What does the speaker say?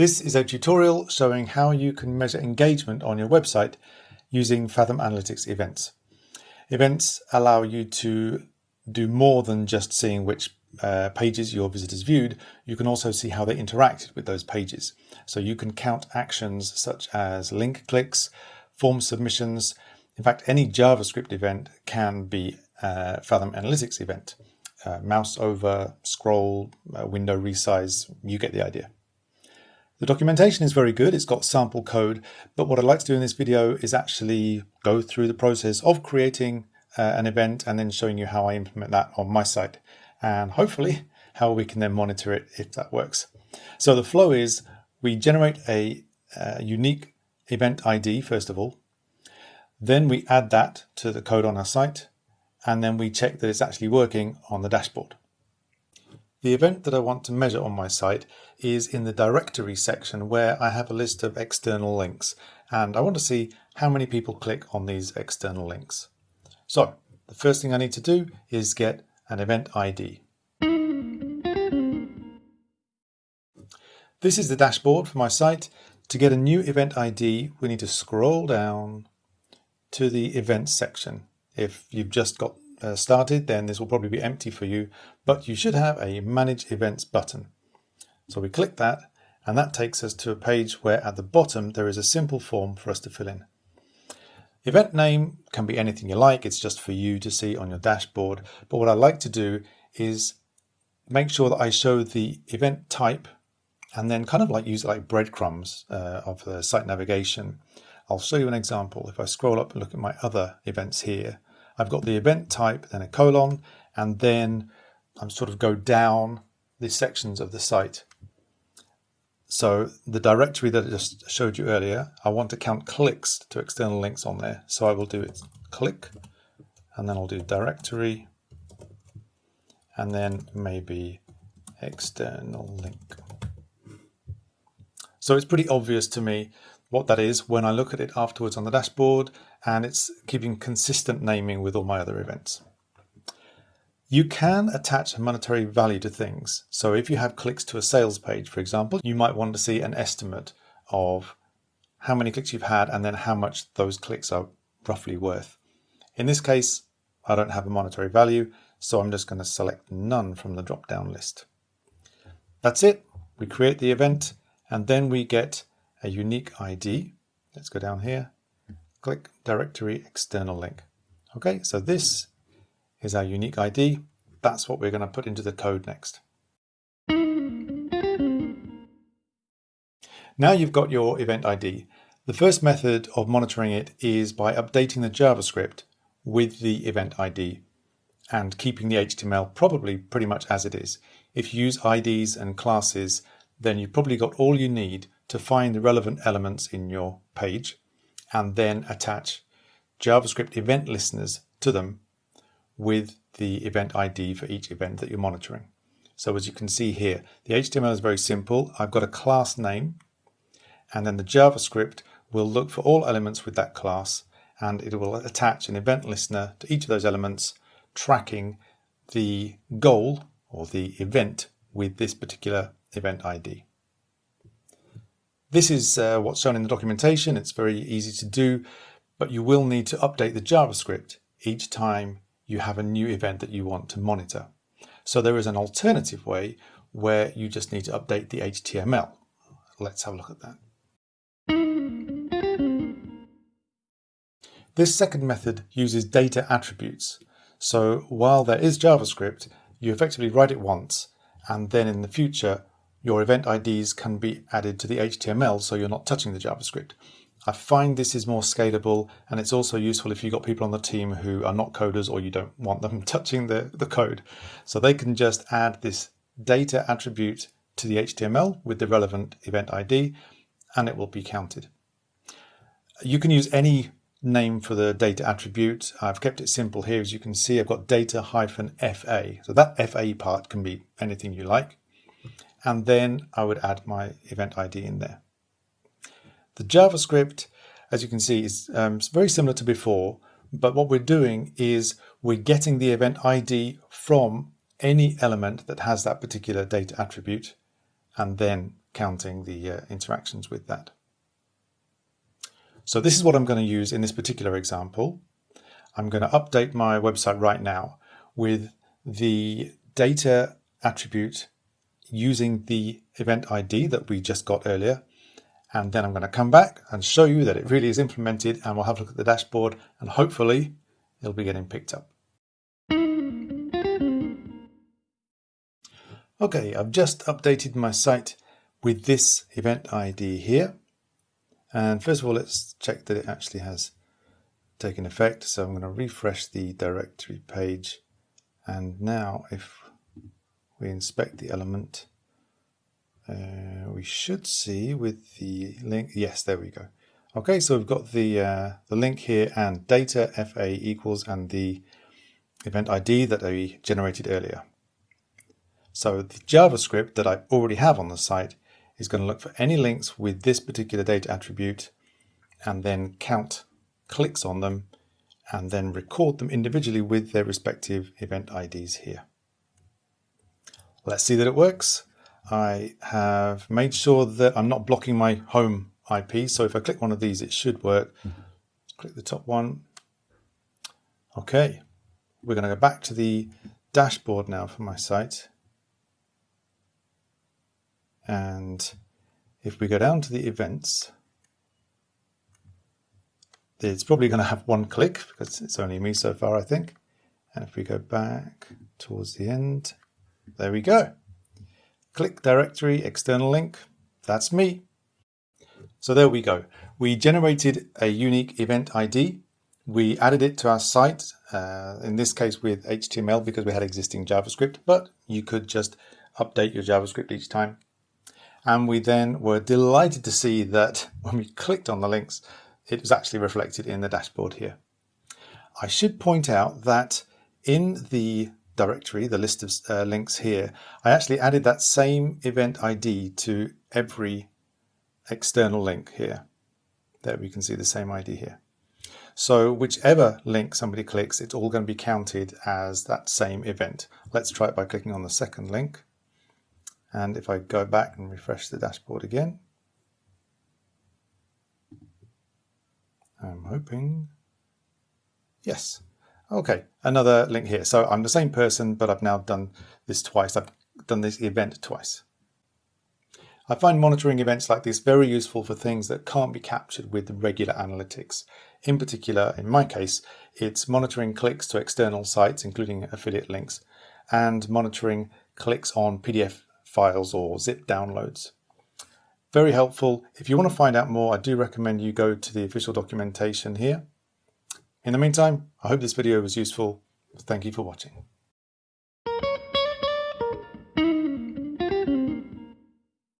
This is a tutorial showing how you can measure engagement on your website using Fathom Analytics events. Events allow you to do more than just seeing which uh, pages your visitors viewed. You can also see how they interacted with those pages. So you can count actions such as link clicks, form submissions. In fact, any JavaScript event can be a Fathom Analytics event. Uh, mouse over, scroll, uh, window resize, you get the idea. The documentation is very good. It's got sample code, but what I'd like to do in this video is actually go through the process of creating uh, an event and then showing you how I implement that on my site and hopefully how we can then monitor it if that works. So the flow is we generate a, a unique event ID first of all, then we add that to the code on our site and then we check that it's actually working on the dashboard. The event that I want to measure on my site is in the directory section where I have a list of external links and I want to see how many people click on these external links. So the first thing I need to do is get an event ID. This is the dashboard for my site. To get a new event ID, we need to scroll down to the events section. If you've just got uh, started, then this will probably be empty for you, but you should have a Manage Events button. So we click that, and that takes us to a page where at the bottom there is a simple form for us to fill in. Event name can be anything you like, it's just for you to see on your dashboard, but what I like to do is make sure that I show the event type and then kind of like use it like breadcrumbs uh, of the site navigation. I'll show you an example. If I scroll up and look at my other events here, I've got the event type, then a colon, and then I'm sort of go down the sections of the site. So the directory that I just showed you earlier, I want to count clicks to external links on there. So I will do it click, and then I'll do directory, and then maybe external link. So it's pretty obvious to me what that is when I look at it afterwards on the dashboard and it's keeping consistent naming with all my other events. You can attach a monetary value to things. So if you have clicks to a sales page, for example, you might want to see an estimate of how many clicks you've had and then how much those clicks are roughly worth. In this case, I don't have a monetary value, so I'm just going to select none from the drop-down list. That's it. We create the event and then we get a unique ID. Let's go down here, click directory external link. Okay, so this is our unique ID. That's what we're going to put into the code next. Now you've got your event ID. The first method of monitoring it is by updating the JavaScript with the event ID and keeping the HTML probably pretty much as it is. If you use IDs and classes, then you've probably got all you need to find the relevant elements in your page and then attach JavaScript event listeners to them with the event ID for each event that you're monitoring. So as you can see here, the HTML is very simple. I've got a class name and then the JavaScript will look for all elements with that class and it will attach an event listener to each of those elements tracking the goal or the event with this particular event ID. This is uh, what's shown in the documentation. It's very easy to do, but you will need to update the JavaScript each time you have a new event that you want to monitor. So there is an alternative way where you just need to update the HTML. Let's have a look at that. This second method uses data attributes. So while there is JavaScript, you effectively write it once, and then in the future, your event IDs can be added to the HTML so you're not touching the JavaScript. I find this is more scalable and it's also useful if you've got people on the team who are not coders or you don't want them touching the, the code. So they can just add this data attribute to the HTML with the relevant event ID and it will be counted. You can use any name for the data attribute. I've kept it simple here. As you can see, I've got data hyphen FA. So that FA part can be anything you like and then I would add my event ID in there. The JavaScript, as you can see, is um, very similar to before, but what we're doing is we're getting the event ID from any element that has that particular data attribute and then counting the uh, interactions with that. So this is what I'm going to use in this particular example. I'm going to update my website right now with the data attribute using the event ID that we just got earlier. And then I'm going to come back and show you that it really is implemented and we'll have a look at the dashboard and hopefully it'll be getting picked up. Okay, I've just updated my site with this event ID here. And first of all, let's check that it actually has taken effect. So I'm going to refresh the directory page. And now if we inspect the element, uh, we should see with the link. Yes, there we go. Okay, so we've got the, uh, the link here and data FA equals and the event ID that we generated earlier. So the JavaScript that I already have on the site is going to look for any links with this particular data attribute and then count clicks on them and then record them individually with their respective event IDs here. Let's see that it works. I have made sure that I'm not blocking my home IP. So if I click one of these, it should work. Mm-hmm. Click the top one. Okay, we're going to go back to the dashboard now for my site. And if we go down to the events, it's probably going to have one click because it's only me so far, I think. And if we go back towards the end, there we go. Click directory, external link. That's me. So there we go. We generated a unique event ID. We added it to our site, uh, in this case with HTML because we had existing JavaScript, but you could just update your JavaScript each time and we then were delighted to see that when we clicked on the links, it was actually reflected in the dashboard here. I should point out that in the directory, the list of uh, links here, I actually added that same event ID to every external link here. There we can see the same ID here. So whichever link somebody clicks, it's all going to be counted as that same event. Let's try it by clicking on the second link. And if I go back and refresh the dashboard again, I'm hoping, yes. Okay, another link here. So I'm the same person, but I've now done this twice. I've done this event twice. I find monitoring events like this very useful for things that can't be captured with regular analytics. In particular, in my case, it's monitoring clicks to external sites, including affiliate links, and monitoring clicks on PDF files or zip downloads. Very helpful. If you want to find out more, I do recommend you go to the official documentation here. In the meantime, I hope this video was useful. Thank you for watching.